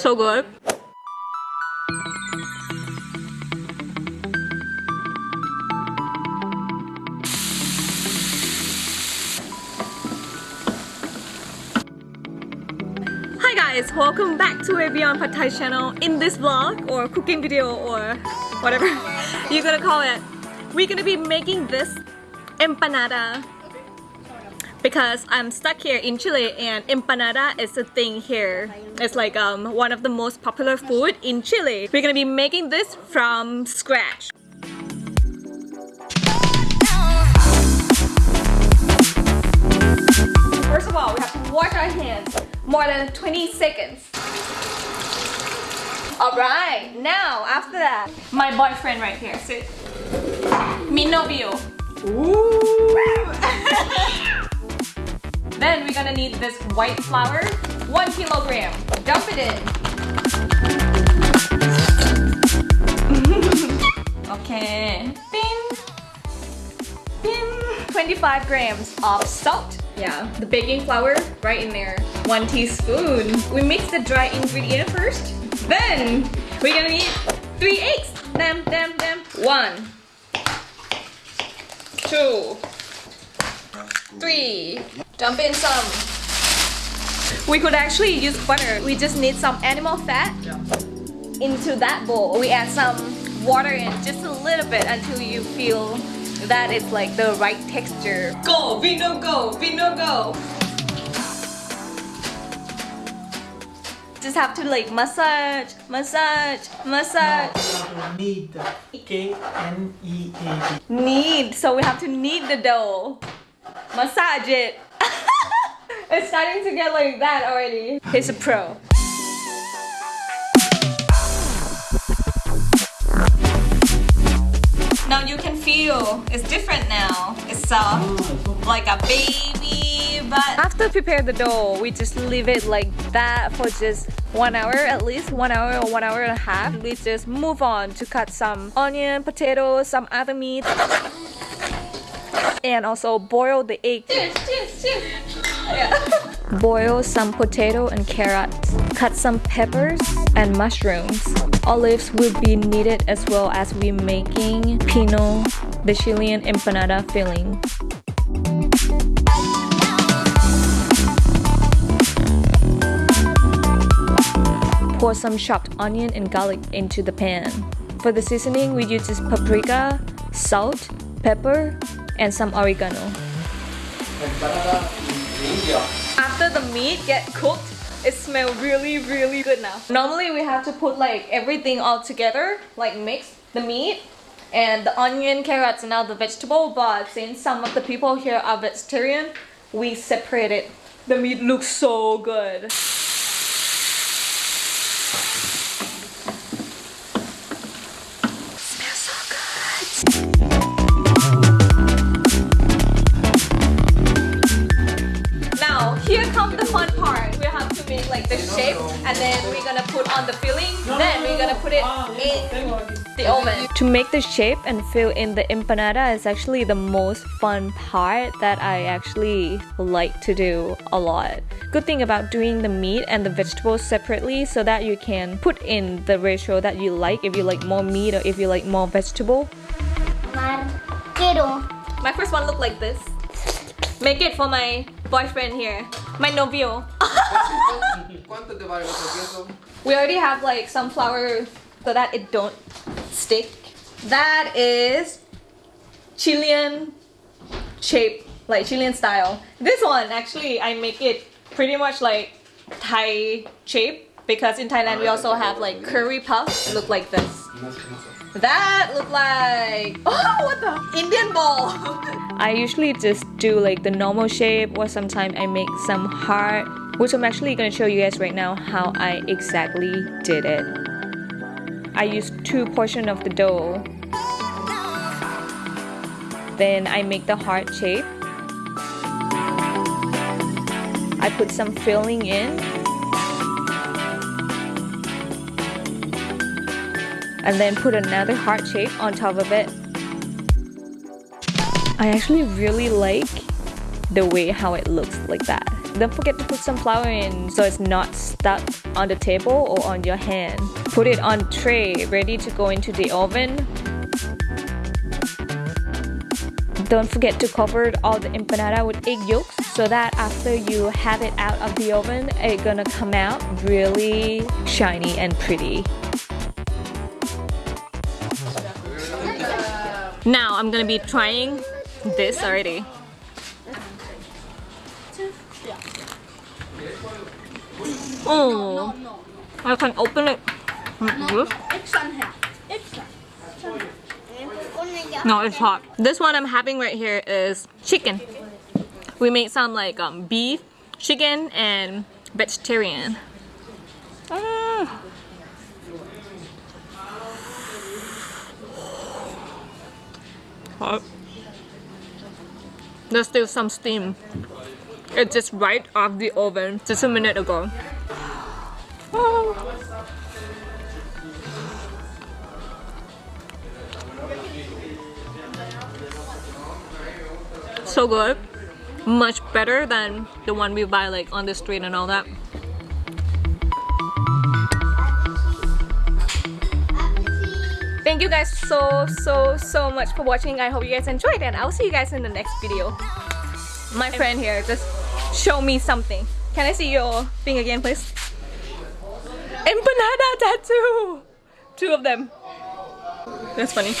So good. Hi guys, welcome back to a Beyond Pad Thai channel. In this vlog or cooking video or whatever you're gonna call it, we're gonna be making this empanada because I'm stuck here in Chile and empanada is a thing here. It's like um, one of the most popular food in Chile. We're gonna be making this from scratch. First of all, we have to wash our hands more than 20 seconds. Alright, now after that, my boyfriend right here, sit. Mi novio. then we're gonna need this white flour, one kilogram. Dump it in. okay. Bing. Bing. 25 grams of salt. Yeah, the baking flour right in there. One teaspoon. We mix the dry ingredient first. Then we're gonna need three eggs. Them, them, them. One, two, three. Dump in some. We could actually use butter. We just need some animal fat into that bowl. We add some water in just a little bit until you feel that it's like the right texture. Go, Vino, go, Vino, go. Just have to like massage, massage, massage. Need. K N E A D. Knead. So we have to knead the dough. Massage it. It's starting to get like that already. He's a pro. Now you can feel it's different now. It's soft, like a baby. But after prepare the dough, we just leave it like that for just one hour at least, one hour or one hour and a half. We just move on to cut some onion, potatoes, some other meat, and also boil the egg. Cheers, cheers, cheers. Boil some potato and carrots. Cut some peppers and mushrooms. Olives will be needed as well as we making pino, the Chilean empanada filling. Pour some chopped onion and garlic into the pan. For the seasoning, we use paprika, salt, pepper, and some oregano. After the meat get cooked, it smells really really good now. Normally we have to put like everything all together, like mix the meat and the onion, carrots and all the vegetable but since some of the people here are vegetarian, we separate it. The meat looks so good. Then we're gonna put on the filling. Then we're gonna put it in the oven. To make the shape and fill in the empanada is actually the most fun part that I actually like to do a lot. Good thing about doing the meat and the vegetables separately so that you can put in the ratio that you like if you like more meat or if you like more vegetable. Marquero. My first one looked like this. Make it for my boyfriend here. My novio. ¿Cuánto te vale otro? We already have like some flour so that it don't stick. That is Chilean shape, like Chilean style. This one actually I make it pretty much like Thai shape because in Thailand we ah, also have like curry puffs look like this. That look like oh what the Indian ball. I usually just do like the normal shape or sometimes I make some heart which I'm actually gonna show you guys right now how I exactly did it. I used two portion of the dough. Then I make the heart shape. I put some filling in. And then put another heart shape on top of it. I actually really like the way how it looks like that. Don't forget to put some flour in so it's not stuck on the table or on your hand. Put it on tray, ready to go into the oven. Don't forget to cover all the empanada with egg yolks so that after you have it out of the oven, it's gonna come out really shiny and pretty. Now I'm gonna be trying this already. Oh, I can open it. No, it's hot. This one I'm having right here is chicken. We made some like um, beef, chicken, and vegetarian. There's still some steam. It's just right off the oven just a minute ago. So good. Much better than the one we buy like on the street and all that. Thank you guys so so so much for watching. I hope you guys enjoyed and I'll see you guys in the next video. My friend here just show me something. Can I see your thing again please? Empanada tattoo! Two of them. That's funny.